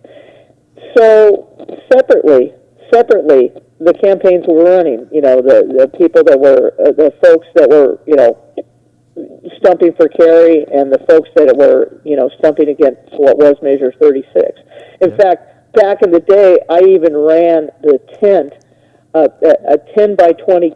So separately, separately, the campaigns were running. You know, the the people that were uh, the folks that were you know stumping for Kerry and the folks that were you know stumping against what was Measure 36. In fact, back in the day, I even ran the tent. A, a 10 by 20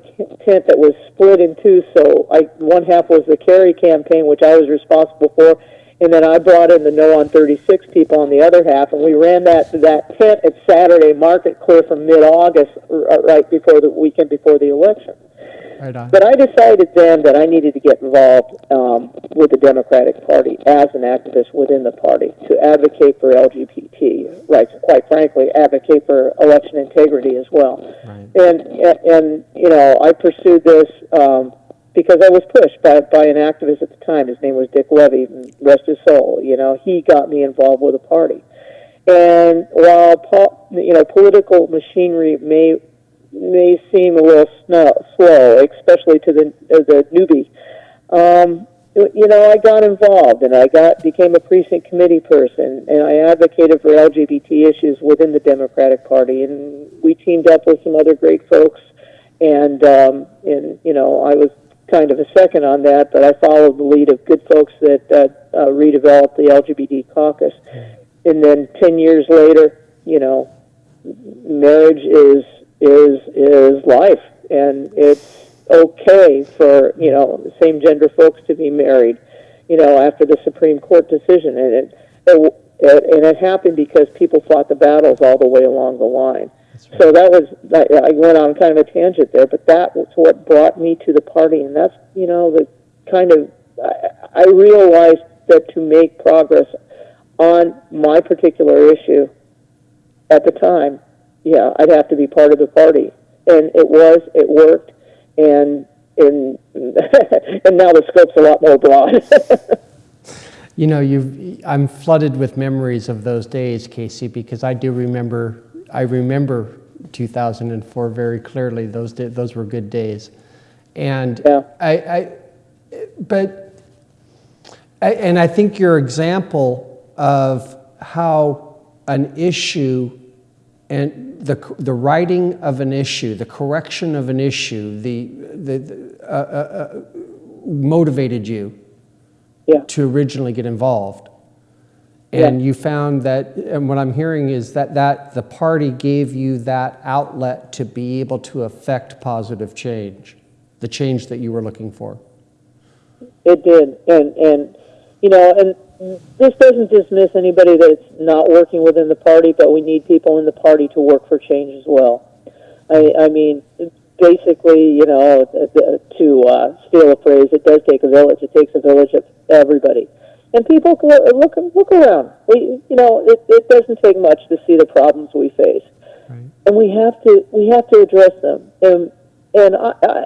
tent that was split in two. So I, one half was the Kerry campaign, which I was responsible for, and then I brought in the No on 36 people on the other half, and we ran that that tent at Saturday Market clear from mid-August, r- right before the weekend before the election. Right on. But I decided then that I needed to get involved um, with the Democratic Party as an activist within the party to advocate for LGBT rights. Quite frankly, advocate for election integrity as well. Right. And and you know, I pursued this um, because I was pushed by by an activist at the time. His name was Dick Levy, rest his soul. You know, he got me involved with the party. And while po- you know political machinery may may seem a little slow, especially to the uh, the newbie. Um, you know, I got involved and I got became a precinct committee person, and I advocated for LGBT issues within the Democratic Party, and we teamed up with some other great folks, and um, and you know, I was kind of a second on that, but I followed the lead of good folks that uh, uh, redeveloped the LGBT caucus, and then ten years later, you know, marriage is is is life, and it's okay for you know same gender folks to be married, you know, after the Supreme Court decision, and it, it, it and it happened because people fought the battles all the way along the line. So that was, that, I went on kind of a tangent there, but that was what brought me to the party, and that's, you know, the kind of, I, I realized that to make progress on my particular issue at the time, yeah, I'd have to be part of the party. And it was, it worked, and, and, (laughs) and now the scope's a lot more broad. (laughs) You know, you've, I'm flooded with memories of those days, Casey, because I do remember, I remember 2004 very clearly. Those, those were good days. And Yeah. I, I, but, I- and I think your example of how an issue and the, the writing of an issue, the correction of an issue, the, the, the, uh, uh, uh, motivated you yeah. to originally get involved. And you found that, and what I'm hearing is that, that the party gave you that outlet to be able to affect positive change, the change that you were looking for. It did, and and you know, and this doesn't dismiss anybody that's not working within the party, but we need people in the party to work for change as well. I, I mean, basically, you know, uh, uh, to uh, steal a phrase, it does take a village. It takes a village of everybody, and people can look look around. We, you know, it, it doesn't take much to see the problems we face, and we have to we have to address them. And and I, I,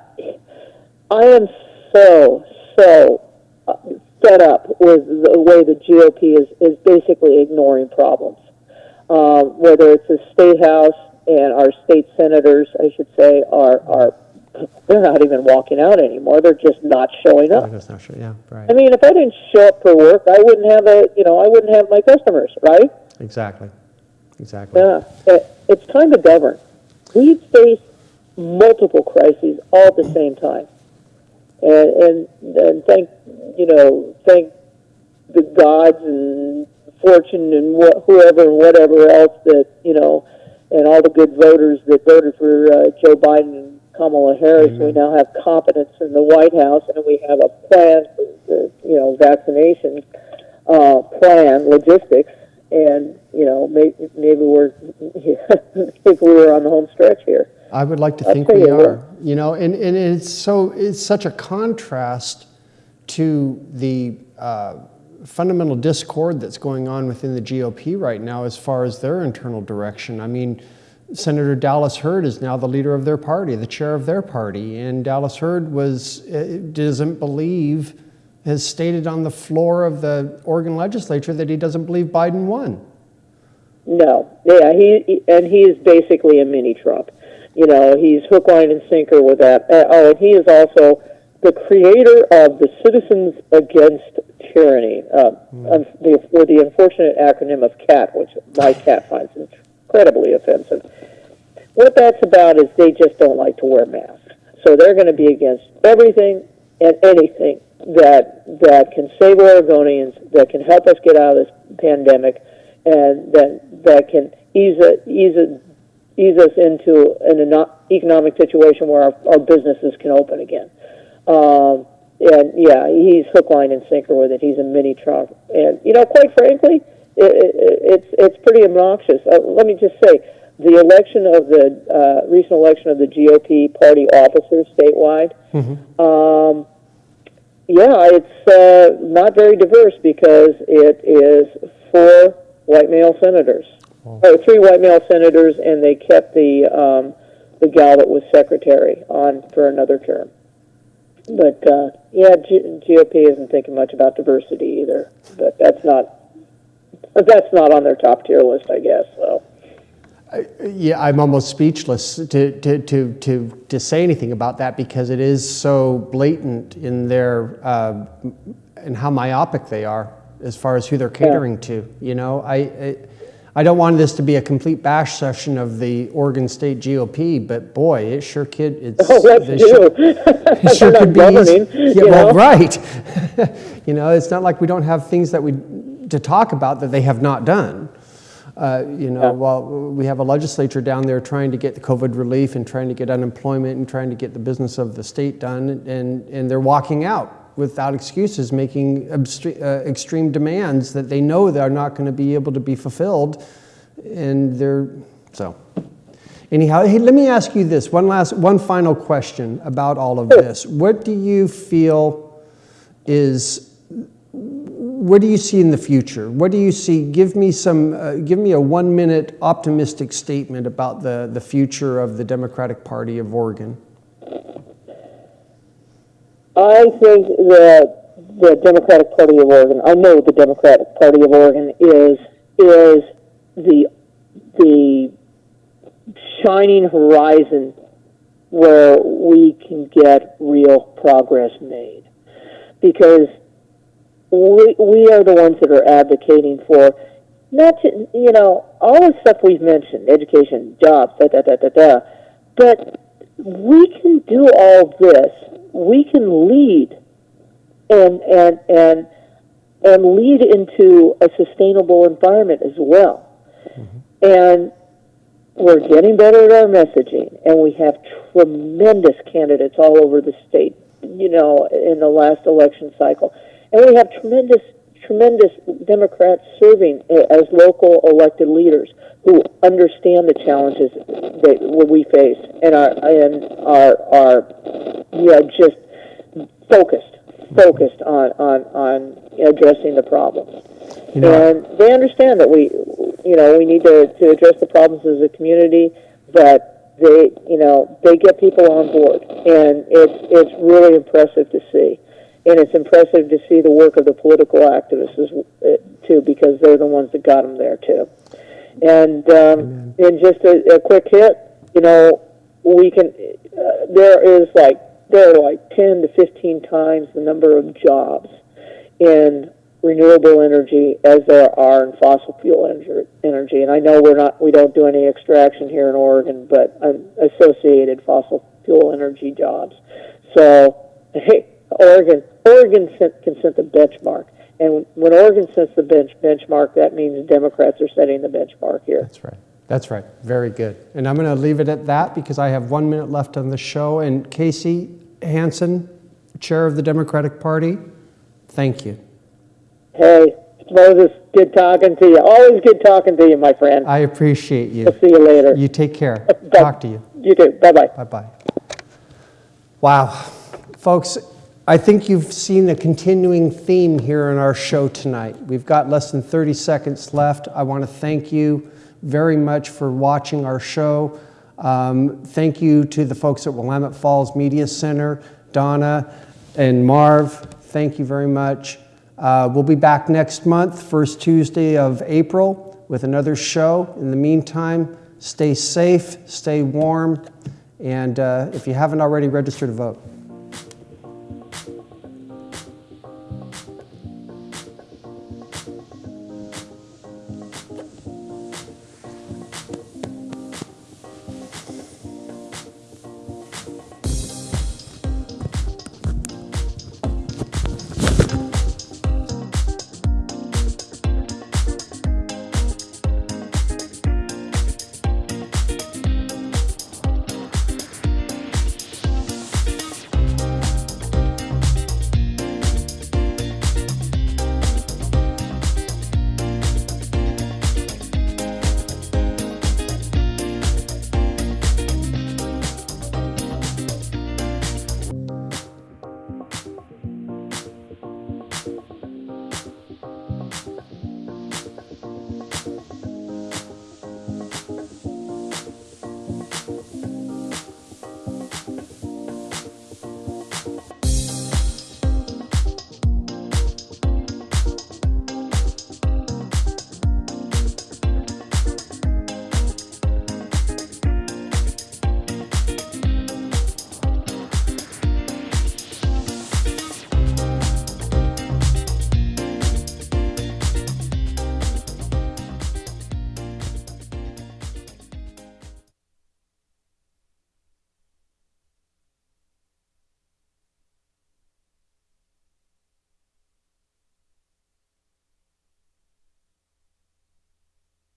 I am so so uh, fed up with the way the GOP is, is basically ignoring problems. Um, whether it's the state house and our state senators, I should say, are are they're not even walking out anymore. They're just not showing up. That's not sure, yeah, right. I mean, if I didn't show up for work, I wouldn't have a you know I wouldn't have my customers, right? Exactly, exactly. Yeah, it, it's time to govern. We face multiple crises all at the same time, and and, and thank you know thank the gods and fortune and wh- whoever and whatever else that you know, and all the good voters that voted for uh, Joe Biden and Kamala Harris. We now have competence in the White House, and we have a plan for the you know vaccination uh, plan, logistics, and you know maybe, maybe we're (laughs) if we were on the home stretch here. I would like to think we are. You know, and, and it's so it's such a contrast to the uh, fundamental discord that's going on within the GOP right now as far as their internal direction. I mean, Senator Dallas Heard is now the leader of their party, the chair of their party, and Dallas Heard was uh, doesn't believe has stated on the floor of the Oregon legislature that he doesn't believe Biden won. No, yeah, he- and he is basically a mini Trump. You know, he's hook, line, and sinker with that. Uh, oh, and he is also the creator of the Citizens Against Tyranny, uh, un- the, or the unfortunate acronym of CAT, which my cat finds incredibly offensive. What that's about is they just don't like to wear masks, so they're going to be against everything and anything that that can save Oregonians, that can help us get out of this pandemic, and that that can ease a, ease a, ease us into an economic situation where our, our businesses can open again. Um, and yeah, he's hook, line, and sinker with it. He's a mini Trump, and you know, quite frankly, it, it, it's it's pretty obnoxious. Uh, let me just say, the election of the uh, recent election of the GOP party officers statewide. Um, yeah, it's uh, not very diverse because it is four white male senators, or three white male senators, and they kept the um, the gal that was secretary on for another term. But uh, yeah, G- GOP isn't thinking much about diversity either. But that's not (laughs) that's not on their top tier list, I guess. So Yeah, I'm almost speechless to, to, to, to, to say anything about that because it is so blatant in their uh, in how myopic they are as far as who they're catering to. You know, I, I I don't want this to be a complete bash session of the Oregon State GOP, but boy, it sure kid it's (laughs) oh, they sure- (laughs) it (laughs) sure could be easy. Yeah, well, know? right. you know, it's not like we don't have things that we to talk about that they have not done. Uh, you know, Yeah. while we have a legislature down there trying to get the COVID relief and trying to get unemployment and trying to get the business of the state done, and, and they're walking out without excuses, making uh, extreme demands that they know they're not going to be able to be fulfilled. And they're, so. Anyhow, hey, let me ask you this one last, one final question about all of this. What do you feel is, what do you see in the future? What do you see? Give me some, uh, give me a one minute optimistic statement about the, the future of the Democratic Party of Oregon. I think that the Democratic Party of Oregon, I know the Democratic Party of Oregon is is the the shining horizon where we can get real progress made. Because we, we are the ones that are advocating for not to, you know, all the stuff we've mentioned, education, jobs, da da da da da, but we can do all this. We can lead and and and and lead into a sustainable environment as well. Mm-hmm. And we're getting better at our messaging, and we have tremendous candidates all over the state. You know, in the last election cycle, and we have tremendous, tremendous Democrats serving uh, as local elected leaders who understand the challenges that we face and are and are are you know just focused, focused on on on addressing the problems. You know, and they understand that we, you know, we need to, to address the problems as a community, but they, you know, they get people on board, and it's it's really impressive to see, and it's impressive to see the work of the political activists as, uh, too, because they're the ones that got them there too. And um, and just a, a quick hit, you know, we can. Uh, there is like there are like ten to fifteen times the number of jobs in renewable energy as there are in fossil fuel energy. And I know we're not, we don't do any extraction here in Oregon, but um, associated fossil fuel energy jobs. So, hey, Oregon, Oregon set, can set the benchmark. And when Oregon sets the bench benchmark, that means Democrats are setting the benchmark here. That's right. That's right. Very good. And I'm going to leave it at that because I have one minute left on the show. And Casey Hanson, chair of the Democratic Party, thank you. Hey, Moses, good talking to you. Always good talking to you, my friend. I appreciate you. I'll see you later. You take care. (laughs) Talk to you. You too. Bye bye. Bye bye. Wow. Folks, I think you've seen a continuing theme here in our show tonight. We've got less than 30 seconds left. I want to thank you very much for watching our show. Um, thank you to the folks at Willamette Falls Media Center, Donna and Marv. Thank you very much. Uh, we'll be back next month, first Tuesday of April, with another show. In the meantime, stay safe, stay warm, and uh, if you haven't already, register to vote.